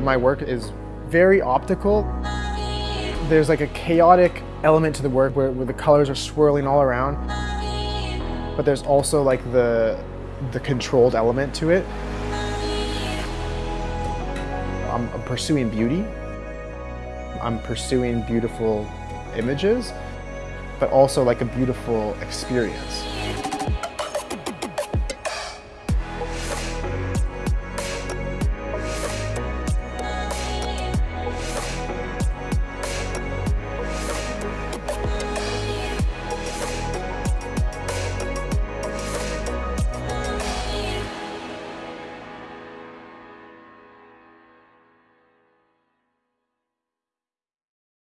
My work is very optical. There's like a chaotic element to the work where, where the colors are swirling all around. But there's also like the, the controlled element to it. I'm, I'm pursuing beauty. I'm pursuing beautiful images, but also like a beautiful experience.